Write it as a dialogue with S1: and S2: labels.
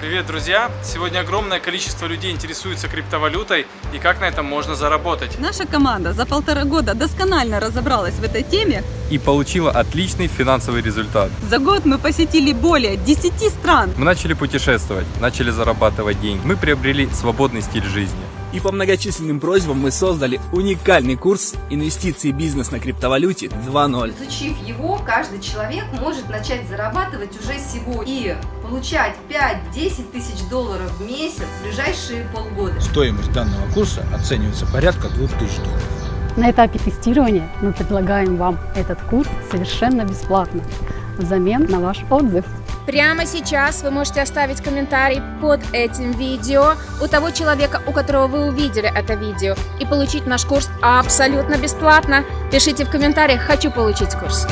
S1: Привет, друзья! Сегодня огромное количество людей интересуется криптовалютой и как на этом можно заработать.
S2: Наша команда за полтора года досконально разобралась в этой теме.
S3: И получила отличный финансовый результат.
S2: За год мы посетили более 10 стран.
S3: Мы начали путешествовать, начали зарабатывать деньги. Мы приобрели свободный стиль жизни.
S4: И по многочисленным просьбам мы создали уникальный курс «Инвестиции и бизнес на криптовалюте 2.0».
S5: Изучив его, каждый человек может начать зарабатывать уже сегодня и получать 5-10 тысяч долларов в месяц в ближайшие полгода.
S6: Стоимость данного курса оценивается порядка 2000 долларов.
S7: На этапе тестирования мы предлагаем вам этот курс совершенно бесплатно взамен на ваш отзыв.
S8: Прямо сейчас вы можете оставить комментарий под этим видео у того человека, у которого вы увидели это видео, и получить наш курс абсолютно бесплатно. Пишите в комментариях «Хочу получить курс».